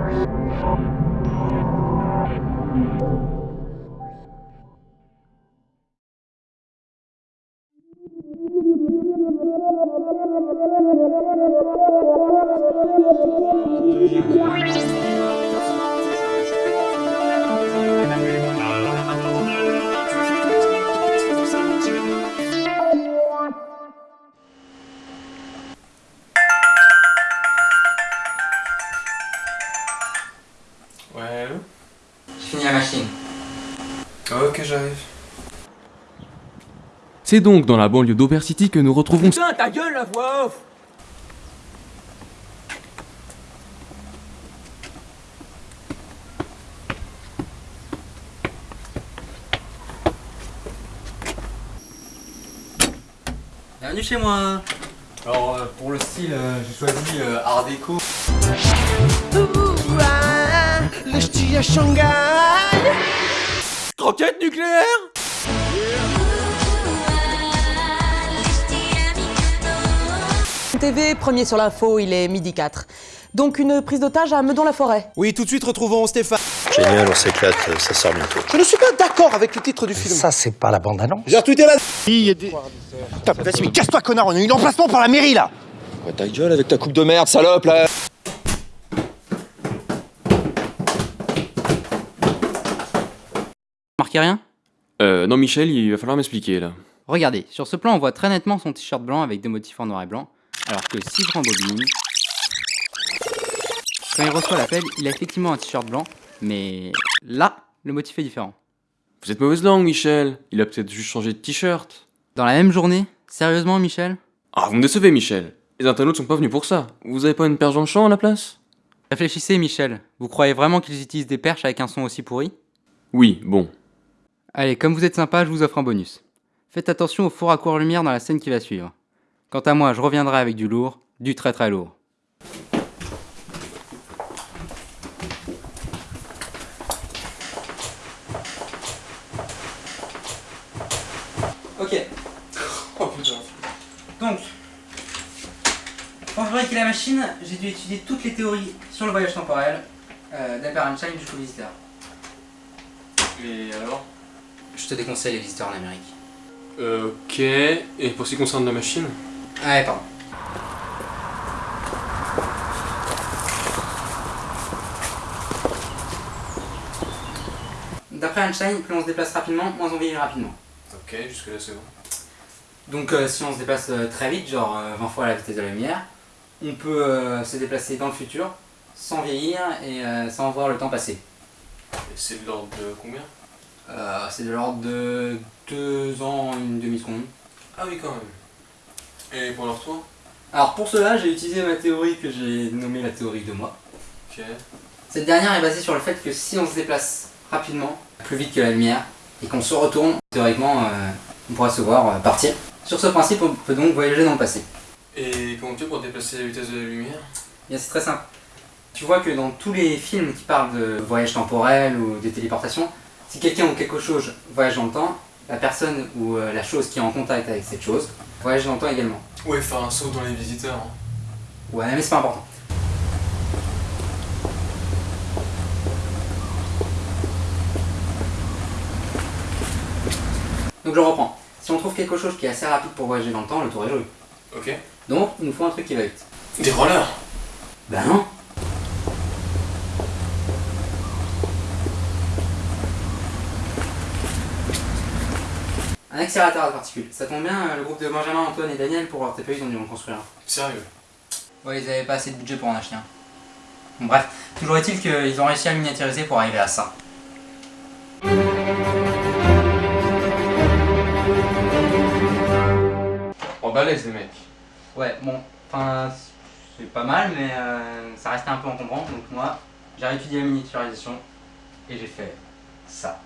Ouais, Ok, j'arrive? C'est donc dans la banlieue d'Over City que nous retrouvons Putain, ta gueule la voix off Bienvenue chez moi Alors, euh, pour le style, euh, j'ai choisi euh, Art déco. Roquette nucléaire TV, premier sur l'info, il est midi 4. Donc une prise d'otage à Meudon-la-Forêt. Oui, tout de suite, retrouvons Stéphane. Génial, on s'éclate, ça sort bientôt. Je ne suis pas d'accord avec le titre du film. Ça, c'est pas la bande-annonce. J'ai retweeté la... Il y a des... Putain, vas-y, mais casse-toi, connard, on a eu l'emplacement par la mairie, là Ouais, ta gueule avec ta coupe de merde, salope, là Marquez rien? Euh, non Michel, il va falloir m'expliquer là. Regardez, sur ce plan, on voit très nettement son t-shirt blanc avec des motifs en noir et blanc, alors que si je rembobine... Quand il reçoit l'appel, il a effectivement un t-shirt blanc, mais là, le motif est différent. Vous êtes mauvaise langue Michel, il a peut-être juste changé de t-shirt. Dans la même journée? Sérieusement, Michel? Ah, vous me décevez Michel. Les internautes sont pas venus pour ça. Vous avez pas une perche dans le champ à la place? Réfléchissez, Michel. Vous croyez vraiment qu'ils utilisent des perches avec un son aussi pourri? Oui, bon. Allez, comme vous êtes sympa, je vous offre un bonus. Faites attention au four à court lumière dans la scène qui va suivre. Quant à moi, je reviendrai avec du lourd, du très très lourd. Ok. Oh putain. Donc, pour fabriquer la machine, j'ai dû étudier toutes les théories sur le voyage temporel, euh, d'Albert Einstein jusqu'au visiteur. Et alors? Je te déconseille les visiteurs en Amérique. Euh, ok. Et pour ce qui concerne la machine Ah ouais, pardon. D'après Einstein, plus on se déplace rapidement, moins on vieillit rapidement. Ok, jusque-là c'est bon. Donc euh, si on se déplace euh, très vite, genre euh, 20 fois la vitesse de la lumière, on peut euh, se déplacer dans le futur sans vieillir et euh, sans voir le temps passer. Et c'est de l'ordre de combien? Euh, c'est de l'ordre de 2 ans, une demi-seconde. Ah oui, quand même. Et pour le retour Alors pour cela, j'ai utilisé ma théorie que j'ai nommée la théorie de moi. Ok. Cette dernière est basée sur le fait que si on se déplace rapidement, plus vite que la lumière, et qu'on se retourne, théoriquement, euh, on pourra se voir euh, partir. Sur ce principe, on peut donc voyager dans le passé. Et comment tu fais pour déplacer la vitesse de la lumière? Bien, c'est très simple. Tu vois que dans tous les films qui parlent de voyage temporel ou de téléportation, si quelqu'un ou quelque chose voyage dans le temps, la personne ou euh, la chose qui est en contact avec cette chose voyage dans le temps également. Ouais, faire un saut dans les visiteurs. hein. Ouais, mais c'est pas important. Donc je reprends. Si on trouve quelque chose qui est assez rapide pour voyager dans le temps, le tour est joué. Ok. Donc, il nous faut un truc qui va vite. Des rollers? Ben non Un accélérateur à particules. Ça tombe bien, le groupe de Benjamin, Antoine et Daniel pour leur TPE, ils ont dû en construire un. Sérieux? Ouais, ils avaient pas assez de budget pour en acheter un. Bon, bref, toujours est-il qu'ils ont réussi à miniaturiser pour arriver à ça. Oh, balèze les mecs. Ouais, bon, enfin, c'est pas mal, mais euh, ça restait un peu encombrant, donc moi, j'ai réétudié la miniaturisation et j'ai fait ça.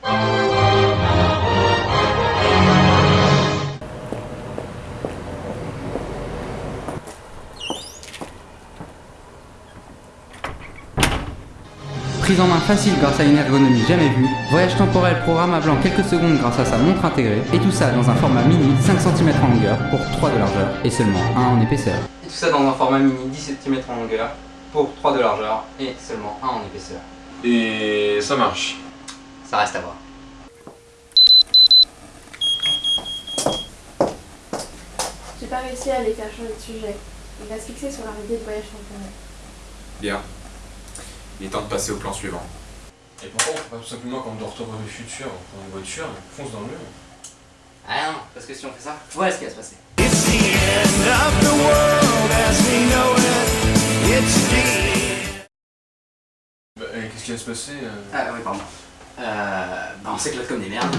Prise en main facile grâce à une ergonomie jamais vue, voyage temporel programmable en quelques secondes grâce à sa montre intégrée, et tout ça dans un format mini 5 cm en longueur pour 3 de largeur et seulement 1 en épaisseur. Et tout ça dans un format mini 10 cm en longueur pour 3 de largeur et seulement 1 en épaisseur. Et ça marche. Ça reste à voir. Pas réussi à faire changer de sujet. Il va se fixer sur l'arrivée de voyage temporel. Bien. Il est temps de passer au plan suivant. Et pourquoi on fait pas tout simplement comme dans Retour vers le futur On prend une voiture, on fonce dans le mur. Ah non, parce que si on fait ça, voilà ce qui va se passer. Bah, et qu'est-ce qui va se passer euh? Ah oui, pardon. Euh, bah on s'éclate comme des merdes.